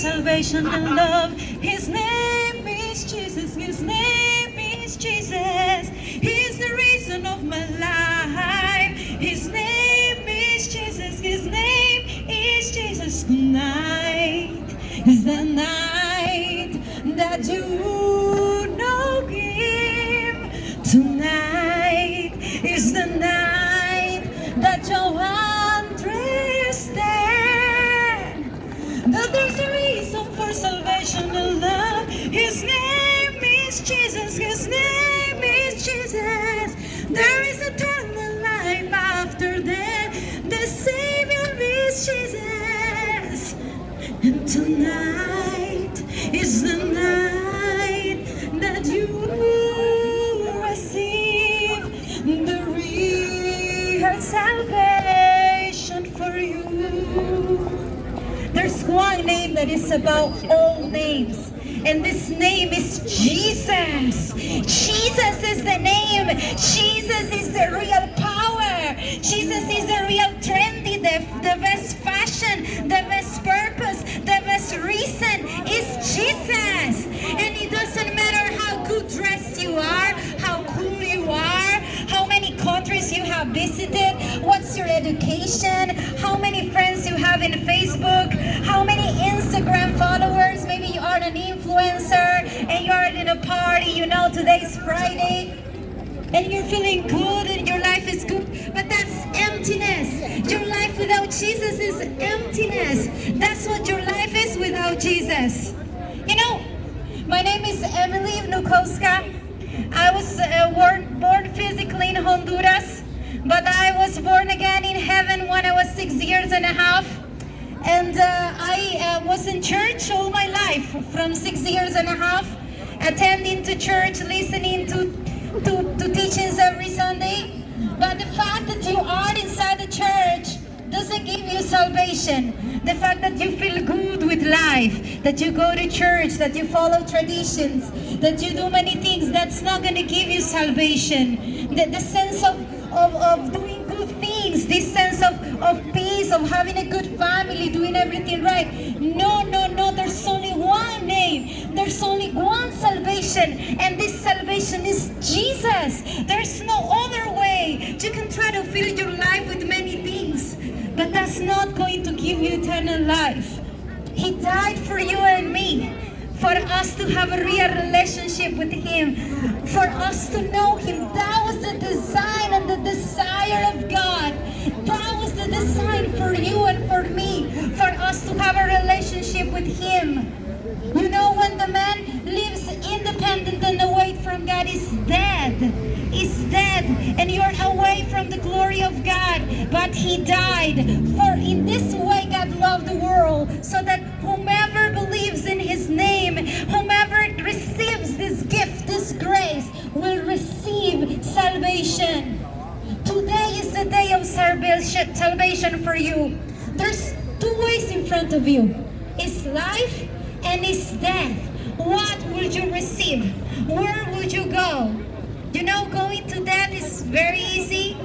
salvation and love. His name is Jesus. His name is Jesus. He's the reason of my life. His name is Jesus. His name is Jesus. Tonight is the night that you that is above all names. And this name is Jesus. Jesus is the name. Jesus is the real power. Jesus is the real trendy, the, the best fashion, the best purpose, the best reason is Jesus. And it doesn't matter how good dressed you are, how cool you are, how many countries you have visited, what's your education, how many friends you have in Facebook, know today's Friday, and you're feeling good and your life is good, but that's emptiness. Your life without Jesus is emptiness. That's what your life is without Jesus. You know, my name is Emily Vnukowska. I was uh, born, born physically in Honduras, but I was born again in heaven when I was six years and a half. And uh, I uh, was in church all my life, from six years and a half, attending to church, listening to, to, to teachings every Sunday. But the fact that you are inside the church doesn't give you salvation. The fact that you feel good with life, that you go to church, that you follow traditions, that you do many things, that's not going to give you salvation. The, the sense of, of, of doing this sense of, of peace, of having a good family, doing everything right. No, no, no, there's only one name. There's only one salvation, and this salvation is Jesus. There's no other way. You can try to fill your life with many things, but that's not going to give you eternal life. He died for you and me for us to have a real relationship with Him, for us to know Him. That was the design and the desire of God. That was the design for you and salvation, for you. There's two ways in front of you. It's life and it's death. What will you receive? Where would you go? You know, going to death is very easy.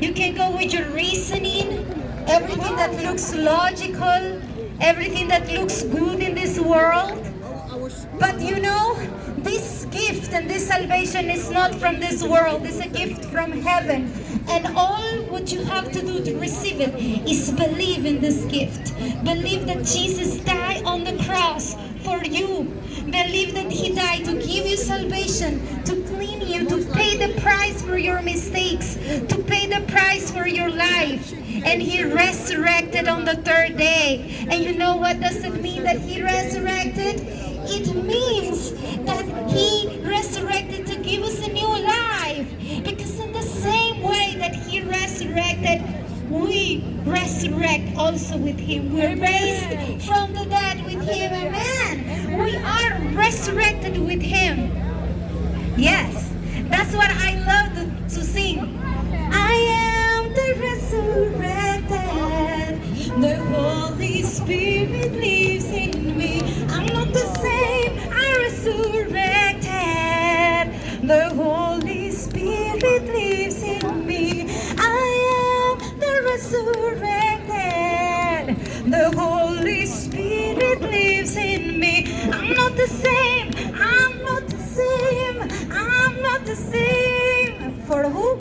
You can go with your reasoning, everything that looks logical, everything that looks good in this world. But you know, this gift and this salvation is not from this world. It's a gift from heaven. And all what you have to do to receive it is believe in this gift. Believe that Jesus died on the cross for you. Believe that He died to give you salvation, to clean you, to pay the price for your mistakes, to pay the price for your life. And He resurrected on the third day. And you know what does it mean that He resurrected? It means also with Him. We're raised from the dead with Him. Amen. We are resurrected with Him. Yes, that's what I love to, to sing. I am the resurrected. The Holy Spirit Holy Spirit lives in me. I'm not the same. I'm not the same. I'm not the same. For who?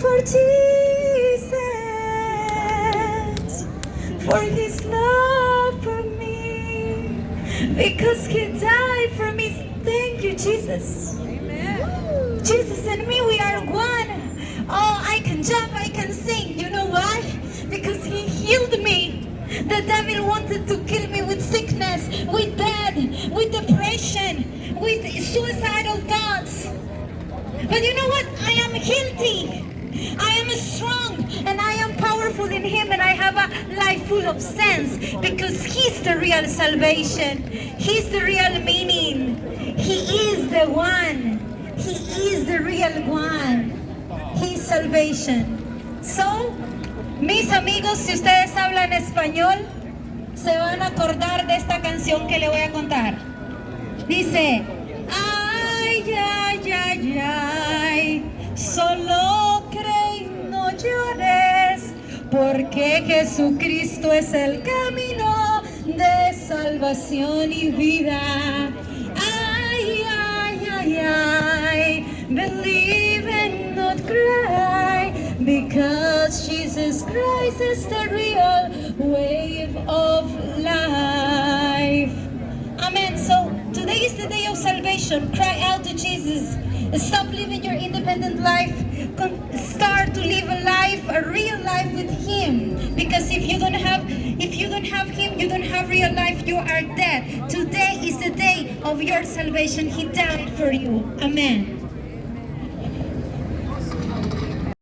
For Jesus. For his love for me. Because he died for me. Thank you, Jesus. Amen. Jesus and me, we are one. Oh, I can jump, I can The devil wanted to kill me with sickness, with death, with depression, with suicidal thoughts. But you know what? I am healthy. I am strong and I am powerful in Him and I have a life full of sense because He's the real salvation. He's the real meaning. He is the one. He is the real one. He's salvation. So, mis amigos, si ustedes hablan español, se van a acordar de esta canción que le voy a contar. Dice, ay, ay, ay, ay, solo cree no llores, porque Jesucristo es el camino de salvación y vida. Ay, ay, ay, ay, believe and not cry, because Jesus Christ is the real wave of life. Amen. So today is the day of salvation. Cry out to Jesus. Stop living your independent life. Start to live a life, a real life with Him. Because if you don't have, if you don't have Him, you don't have real life. You are dead. Today is the day of your salvation. He died for you. Amen.